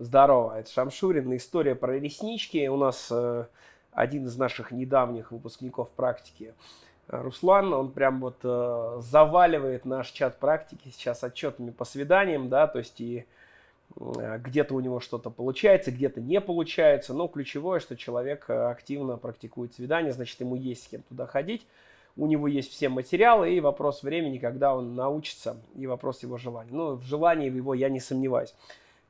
Здорово, это Шамшурин. История про реснички. У нас э, один из наших недавних выпускников практики, э, Руслан, он прям вот э, заваливает наш чат практики сейчас отчетами по свиданиям, да, то есть и э, где-то у него что-то получается, где-то не получается. Но ключевое, что человек э, активно практикует свидания, значит, ему есть с кем туда ходить. У него есть все материалы и вопрос времени, когда он научится, и вопрос его желания. Ну, в желании его я не сомневаюсь.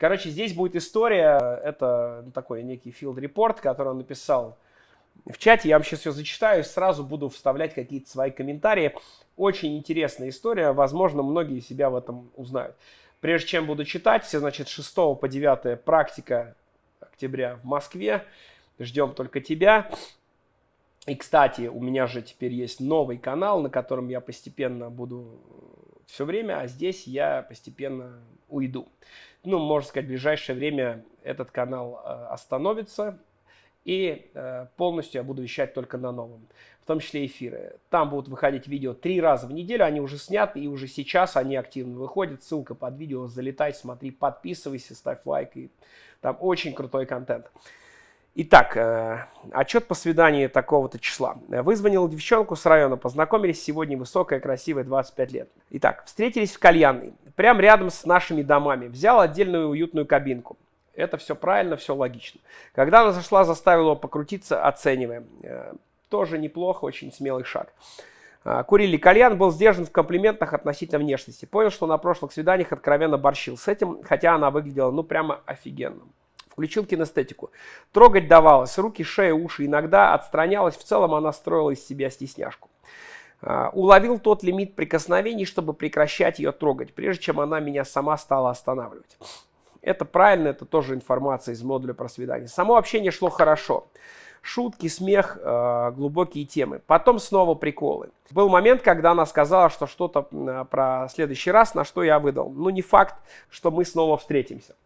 Короче, здесь будет история, это такой некий field report, который он написал в чате. Я вам сейчас все зачитаю и сразу буду вставлять какие-то свои комментарии. Очень интересная история, возможно, многие себя в этом узнают. Прежде чем буду читать, все, значит, 6 по 9 практика октября в Москве. Ждем только тебя. И, кстати, у меня же теперь есть новый канал, на котором я постепенно буду все время, а здесь я постепенно уйду ну, можно сказать, в ближайшее время этот канал э, остановится, и э, полностью я буду вещать только на новом, в том числе эфиры. Там будут выходить видео три раза в неделю, они уже сняты, и уже сейчас они активно выходят. Ссылка под видео, залетай, смотри, подписывайся, ставь лайк, и там очень крутой контент. Итак, э, отчет по свиданию такого-то числа. Вызвонил девчонку с района, познакомились, сегодня высокая, красивая, 25 лет. Итак, встретились в кальянной, прямо рядом с нашими домами. Взял отдельную уютную кабинку. Это все правильно, все логично. Когда она зашла, заставила его покрутиться, оцениваем. Э, тоже неплохо, очень смелый шаг. Э, курили кальян, был сдержан в комплиментах относительно внешности. Понял, что на прошлых свиданиях откровенно борщил с этим, хотя она выглядела, ну, прямо офигенно. Включил кинестетику. Трогать давалось, руки, шея, уши. Иногда отстранялась, в целом она строила из себя стесняшку. А, уловил тот лимит прикосновений, чтобы прекращать ее трогать, прежде чем она меня сама стала останавливать. Это правильно, это тоже информация из модуля про свидание. Само общение шло хорошо. Шутки, смех, э, глубокие темы. Потом снова приколы. Был момент, когда она сказала, что что-то про следующий раз, на что я выдал. Ну, не факт, что мы снова встретимся.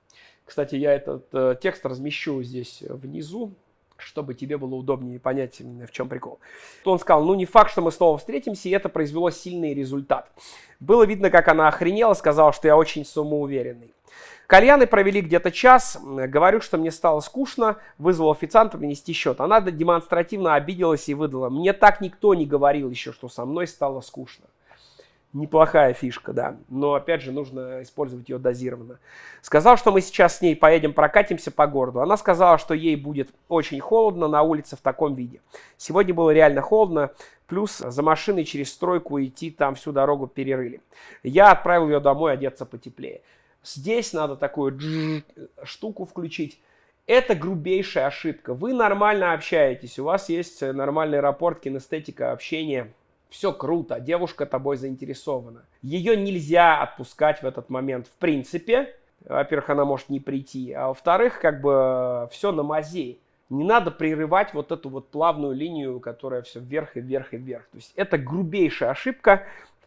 Кстати, я этот э, текст размещу здесь внизу, чтобы тебе было удобнее понять, в чем прикол. То он сказал, ну не факт, что мы снова встретимся, и это произвело сильный результат. Было видно, как она охренела, сказала, что я очень самоуверенный. Кальяны провели где-то час. Говорю, что мне стало скучно. Вызвал официанта принести счет. Она демонстративно обиделась и выдала. Мне так никто не говорил еще, что со мной стало скучно. Неплохая фишка, да. Но, опять же, нужно использовать ее дозированно. Сказал, что мы сейчас с ней поедем прокатимся по городу. Она сказала, что ей будет очень холодно на улице в таком виде. Сегодня было реально холодно. Плюс за машиной через стройку идти там всю дорогу перерыли. Я отправил ее домой одеться потеплее. Здесь надо такую штуку включить. Это грубейшая ошибка. Вы нормально общаетесь, у вас есть нормальный рапорт, кинестетика, общение – все круто, девушка тобой заинтересована. Ее нельзя отпускать в этот момент в принципе. Во-первых, она может не прийти, а во-вторых, как бы все на мази. Не надо прерывать вот эту вот плавную линию, которая все вверх и вверх и вверх. То есть это грубейшая ошибка,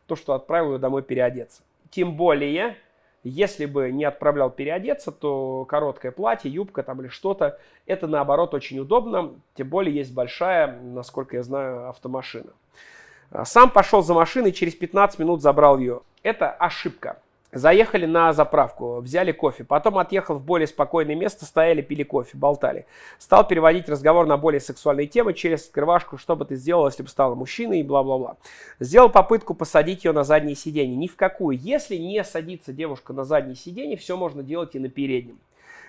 то, что отправил ее домой переодеться. Тем более, если бы не отправлял переодеться, то короткое платье, юбка там или что-то, это наоборот очень удобно. Тем более есть большая, насколько я знаю, автомашина. А, сам пошел за машиной, через 15 минут забрал ее. Это ошибка. Заехали на заправку, взяли кофе, потом отъехал в более спокойное место, стояли, пили кофе, болтали. Стал переводить разговор на более сексуальные темы через скрывашку, что бы ты сделал, если бы стала мужчиной и бла-бла-бла. Сделал попытку посадить ее на заднее сиденье. Ни в какую. Если не садится девушка на заднее сиденье, все можно делать и на переднем.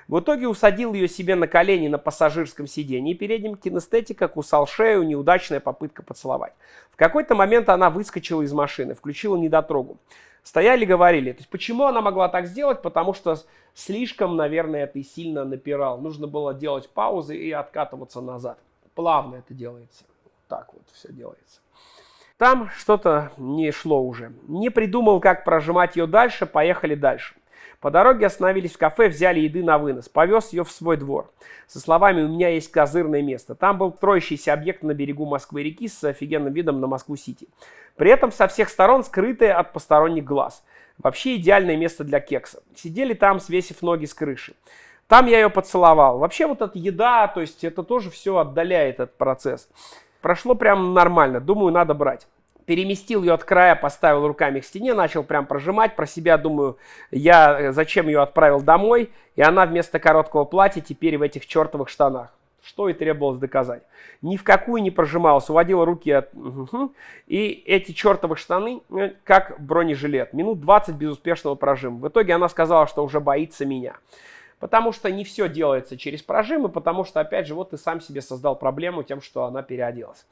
В итоге усадил ее себе на колени на пассажирском сиденье, передним кинестетика кусал шею, неудачная попытка поцеловать. В какой-то момент она выскочила из машины, включила недотрогу. Стояли, говорили. То есть почему она могла так сделать? Потому что слишком, наверное, ты сильно напирал. Нужно было делать паузы и откатываться назад. Плавно это делается. Так вот все делается. Там что-то не шло уже. Не придумал, как прожимать ее дальше, поехали дальше. По дороге остановились в кафе, взяли еды на вынос. Повез ее в свой двор. Со словами «У меня есть козырное место». Там был строящийся объект на берегу Москвы-реки с офигенным видом на Москву-Сити. При этом со всех сторон скрытое от посторонних глаз. Вообще идеальное место для кекса. Сидели там, свесив ноги с крыши. Там я ее поцеловал. Вообще вот эта еда, то есть это тоже все отдаляет этот процесс. Прошло прям нормально. Думаю, надо брать. Переместил ее от края, поставил руками к стене, начал прям прожимать. Про себя думаю, я э, зачем ее отправил домой, и она вместо короткого платья теперь в этих чертовых штанах. Что и требовалось доказать. Ни в какую не прожималась, уводила руки от... И эти чертовы штаны, э, как бронежилет. Минут 20 безуспешного прожима. В итоге она сказала, что уже боится меня. Потому что не все делается через прожимы, потому что, опять же, вот ты сам себе создал проблему тем, что она переоделась.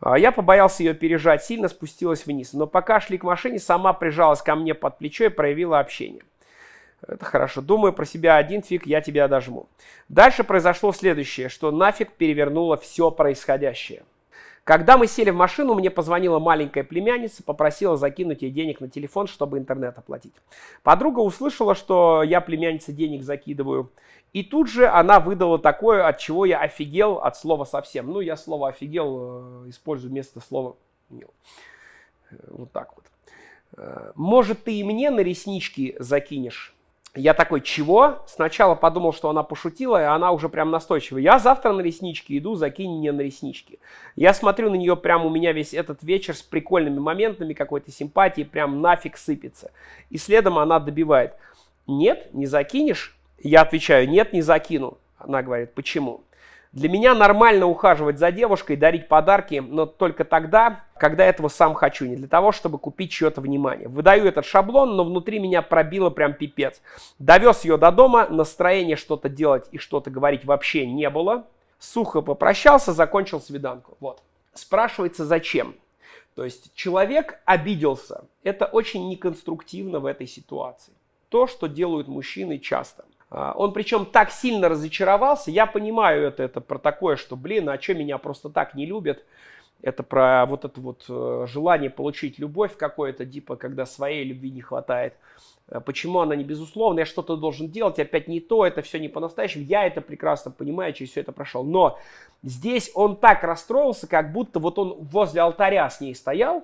А, я побоялся ее пережать, сильно спустилась вниз. Но пока шли к машине, сама прижалась ко мне под плечо и проявила общение. Это хорошо. Думаю про себя один фиг, я тебя дожму. Дальше произошло следующее, что нафиг перевернуло все происходящее. Когда мы сели в машину, мне позвонила маленькая племянница, попросила закинуть ей денег на телефон, чтобы интернет оплатить. Подруга услышала, что я племяннице денег закидываю, и тут же она выдала такое, от чего я офигел от слова совсем. Ну, я слово офигел э, использую вместо слова э, вот так вот. Э, может, ты и мне на реснички закинешь? Я такой, чего? Сначала подумал, что она пошутила, и она уже прям настойчивая. Я завтра на реснички иду, закинь мне на реснички. Я смотрю на нее, прям у меня весь этот вечер с прикольными моментами, какой-то симпатии, прям нафиг сыпется. И следом она добивает. Нет, не закинешь? Я отвечаю, нет, не закину. Она говорит, почему? Для меня нормально ухаживать за девушкой, дарить подарки, но только тогда, когда этого сам хочу, не для того, чтобы купить чье-то внимание. Выдаю этот шаблон, но внутри меня пробило прям пипец. Довез ее до дома, настроения что-то делать и что-то говорить вообще не было. Сухо попрощался, закончил свиданку. Вот. Спрашивается, зачем? То есть человек обиделся. Это очень неконструктивно в этой ситуации. То, что делают мужчины часто. А, он причем так сильно разочаровался, я понимаю это, это про такое, что, блин, а что меня просто так не любят? Это про вот это вот э, желание получить любовь какое-то, типа, когда своей любви не хватает. Э, почему она не безусловно, я что-то должен делать, опять не то, это все не по-настоящему. Я это прекрасно понимаю, через все это прошел. Но здесь он так расстроился, как будто вот он возле алтаря с ней стоял,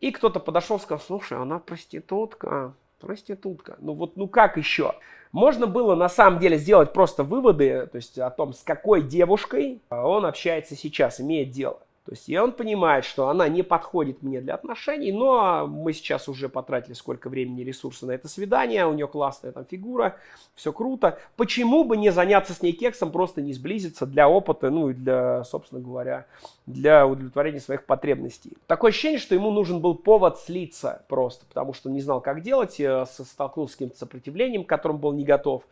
и кто-то подошел и сказал, слушай, она проститутка, проститутка. Ну вот, ну как еще? Можно было на самом деле сделать просто выводы, то есть о том, с какой девушкой он общается сейчас, имеет дело. То есть и он понимает, что она не подходит мне для отношений, но мы сейчас уже потратили сколько времени и ресурсов на это свидание, у нее классная там фигура, все круто. Почему бы не заняться с ней кексом, просто не сблизиться для опыта, ну и для, собственно говоря, для удовлетворения своих потребностей. Такое ощущение, что ему нужен был повод слиться просто, потому что не знал, как делать, э, столкнулся с каким-то сопротивлением, к которому был не готов.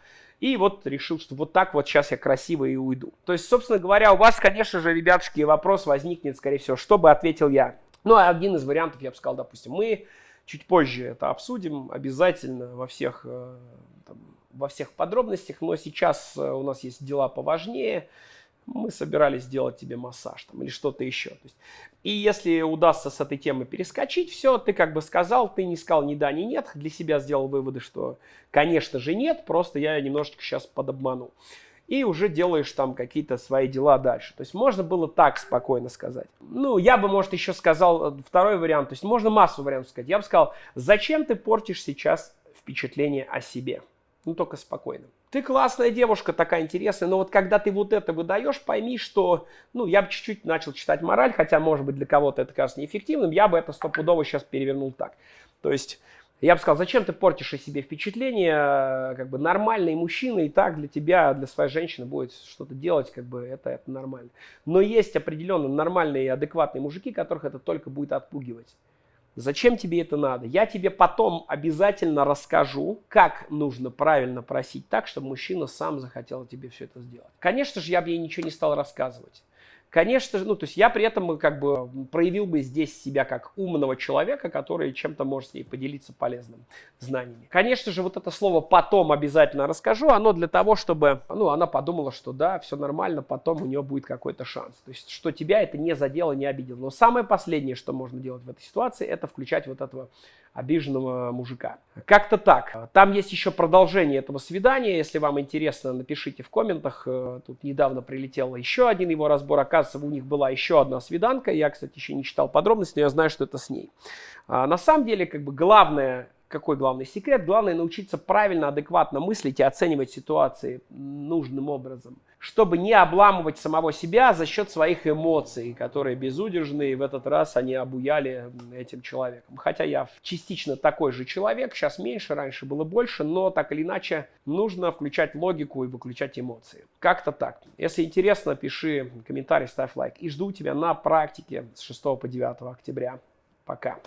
И вот решил, что вот так вот сейчас я красиво и уйду. То есть, собственно говоря, у вас, конечно же, ребятушки, вопрос возникнет, скорее всего, что бы ответил я. Ну, а один из вариантов, я бы сказал, допустим, мы чуть позже это обсудим обязательно во всех, э, там, во всех подробностях, но сейчас э, у нас есть дела поважнее мы собирались сделать тебе массаж там, или что-то еще. То есть, и если удастся с этой темы перескочить, все, ты как бы сказал, ты не сказал ни да, ни нет, для себя сделал выводы, что, конечно же, нет, просто я немножечко сейчас подобманул. И уже делаешь там какие-то свои дела дальше. То есть можно было так спокойно сказать. Ну, я бы, может, еще сказал э, второй вариант. То есть можно массу вариантов сказать. Я бы сказал, зачем ты портишь сейчас впечатление о себе? Ну, только спокойно. Ты классная девушка, такая интересная, но вот когда ты вот это выдаешь, пойми, что, ну, я бы чуть-чуть начал читать мораль, хотя, может быть, для кого-то это кажется неэффективным, я бы это стопудово сейчас перевернул так. То есть, я бы сказал, зачем ты портишь о себе впечатление, как бы нормальный мужчина и так для тебя, для своей женщины будет что-то делать, как бы это, это нормально. Но есть определенно нормальные и адекватные мужики, которых это только будет отпугивать. Зачем тебе это надо? Я тебе потом обязательно расскажу, как нужно правильно просить так, чтобы мужчина сам захотел тебе все это сделать. Конечно же, я бы ей ничего не стал рассказывать. Конечно же, ну, то есть я при этом как бы проявил бы здесь себя как умного человека, который чем-то может с ней поделиться полезным знаниями. Конечно же, вот это слово «потом» обязательно расскажу, оно для того, чтобы, ну, она подумала, что да, все нормально, потом у нее будет какой-то шанс. То есть, что тебя это не задело, не обидело. Но самое последнее, что можно делать в этой ситуации, это включать вот этого обиженного мужика. Как-то так. Там есть еще продолжение этого свидания. Если вам интересно, напишите в комментах. Э, тут недавно прилетел еще один его разбор. Оказывается, у них была еще одна свиданка. Я, кстати, еще не читал подробности, но я знаю, что это с ней. А на самом деле, как бы главное какой главный секрет? Главное научиться правильно, адекватно мыслить и оценивать ситуации нужным образом, чтобы не обламывать самого себя за счет своих эмоций, которые безудержные, в этот раз они обуяли этим человеком. Хотя я частично такой же человек, сейчас меньше, раньше было больше, но так или иначе нужно включать логику и выключать эмоции. Как-то так. Если интересно, пиши комментарий, ставь лайк. И жду тебя на практике с 6 по 9 октября. Пока.